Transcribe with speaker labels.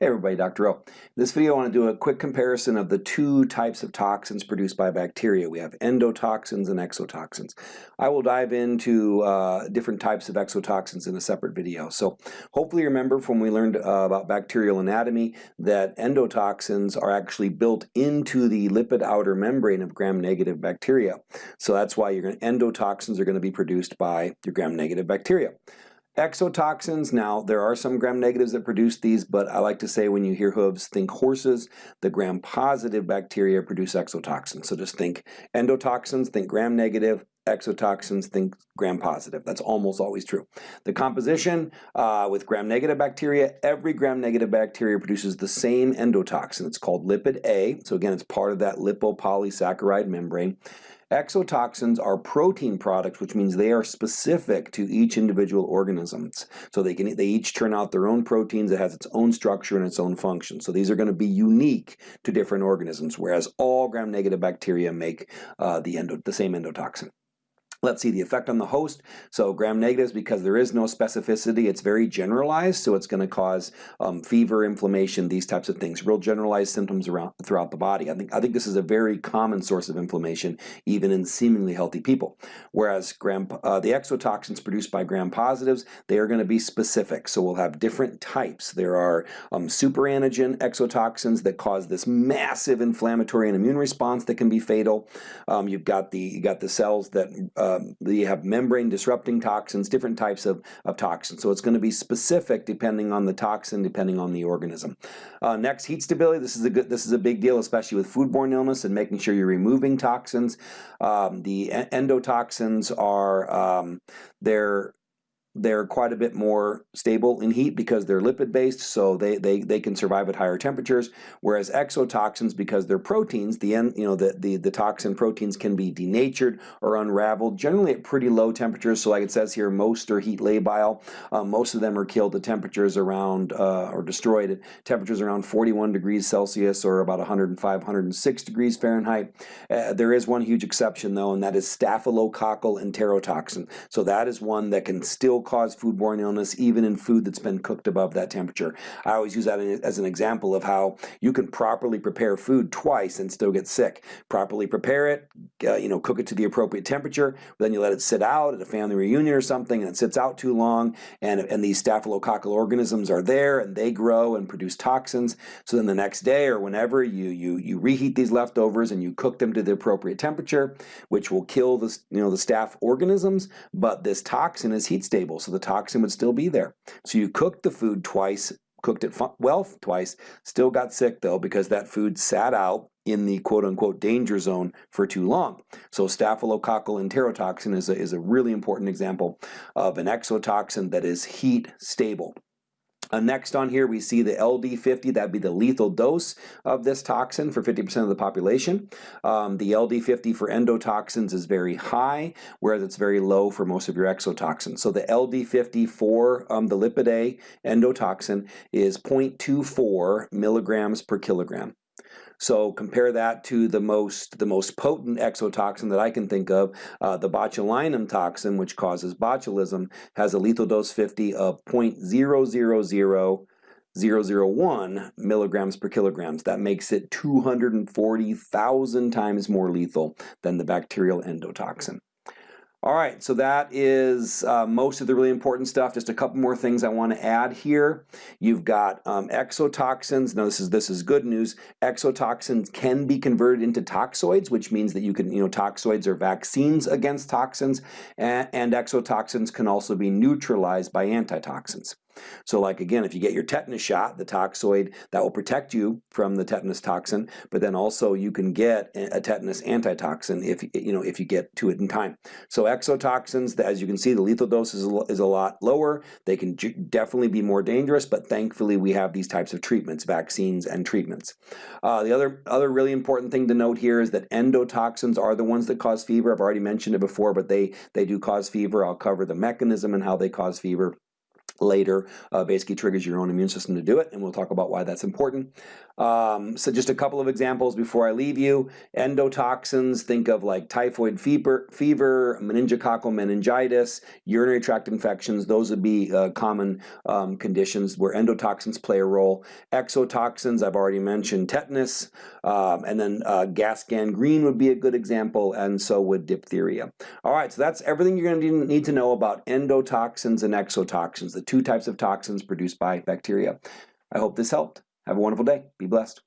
Speaker 1: Hey everybody, Dr. O. In this video I want to do a quick comparison of the two types of toxins produced by bacteria. We have endotoxins and exotoxins. I will dive into uh, different types of exotoxins in a separate video. So hopefully you remember from we learned uh, about bacterial anatomy that endotoxins are actually built into the lipid outer membrane of gram-negative bacteria. So that's why going endotoxins are going to be produced by your gram-negative bacteria. Exotoxins, now there are some gram-negatives that produce these, but I like to say when you hear hooves, think horses. The gram-positive bacteria produce exotoxins. So just think endotoxins, think gram-negative, exotoxins, think gram-positive. That's almost always true. The composition uh, with gram-negative bacteria, every gram-negative bacteria produces the same endotoxin. It's called lipid A. So again, it's part of that lipopolysaccharide membrane. Exotoxins are protein products, which means they are specific to each individual organisms. So they can they each turn out their own proteins that has its own structure and its own function. So these are going to be unique to different organisms, whereas all gram-negative bacteria make uh, the, endo, the same endotoxin. Let's see the effect on the host. So gram negatives, because there is no specificity, it's very generalized, so it's going to cause um, fever, inflammation, these types of things, real generalized symptoms around throughout the body. I think I think this is a very common source of inflammation, even in seemingly healthy people. Whereas gram uh, the exotoxins produced by gram positives, they are going to be specific. So we'll have different types. There are um, superantigen exotoxins that cause this massive inflammatory and immune response that can be fatal. Um, you've got the you got the cells that uh, um, you have membrane disrupting toxins, different types of, of toxins. So it's going to be specific depending on the toxin, depending on the organism. Uh, next, heat stability. This is a good. This is a big deal, especially with foodborne illness and making sure you're removing toxins. Um, the endotoxins are um, they're they're quite a bit more stable in heat because they're lipid based so they, they, they can survive at higher temperatures. Whereas exotoxins because they're proteins the end you know the, the the toxin proteins can be denatured or unraveled generally at pretty low temperatures. So like it says here most are heat labile. Um, most of them are killed at temperatures around uh, or destroyed at temperatures around 41 degrees Celsius or about 105 106 degrees Fahrenheit. Uh, there is one huge exception though and that is staphylococcal enterotoxin. So that is one that can still cause foodborne illness even in food that's been cooked above that temperature. I always use that as an example of how you can properly prepare food twice and still get sick. Properly prepare it, uh, you know, cook it to the appropriate temperature, then you let it sit out at a family reunion or something and it sits out too long and, and these staphylococcal organisms are there and they grow and produce toxins. So then the next day or whenever you, you, you reheat these leftovers and you cook them to the appropriate temperature, which will kill the, you know, the staph organisms, but this toxin is heat stable so the toxin would still be there. So you cooked the food twice, cooked it well twice, still got sick though because that food sat out in the quote-unquote danger zone for too long. So staphylococcal enterotoxin is a, is a really important example of an exotoxin that is heat stable. Uh, next on here we see the LD50, that'd be the lethal dose of this toxin for 50% of the population. Um, the LD50 for endotoxins is very high, whereas it's very low for most of your exotoxins. So the LD50 for um, the lipid A endotoxin is 0.24 milligrams per kilogram. So compare that to the most the most potent exotoxin that I can think of, uh, the botulinum toxin, which causes botulism, has a lethal dose 50 of 0.000 milligrams per kilograms. That makes it 240,000 times more lethal than the bacterial endotoxin. All right, so that is uh, most of the really important stuff. Just a couple more things I want to add here. You've got um, exotoxins. Now this is this is good news. Exotoxins can be converted into toxoids, which means that you can, you know, toxoids are vaccines against toxins, and, and exotoxins can also be neutralized by antitoxins. So like again, if you get your tetanus shot, the toxoid, that will protect you from the tetanus toxin, but then also you can get a tetanus antitoxin if you know if you get to it in time. So exotoxins, as you can see, the lethal dose is a, lot lower. They can definitely be more dangerous, but thankfully we have these types of treatments, vaccines and treatments. Uh, the other, other really important thing to note here is that endotoxins are the ones that cause fever. I've already mentioned it before, but they, they do cause fever. I'll cover the mechanism and how they cause fever. Later uh, basically triggers your own immune system to do it, and we'll talk about why that's important. Um, so just a couple of examples before I leave you. Endotoxins, think of like typhoid fever, fever meningococcal meningitis, urinary tract infections. Those would be uh, common um, conditions where endotoxins play a role. Exotoxins, I've already mentioned tetanus, um, and then uh, gas gangrene would be a good example, and so would diphtheria. All right, so that's everything you're going to need to know about endotoxins and exotoxins, the two types of toxins produced by bacteria. I hope this helped. Have a wonderful day. Be blessed.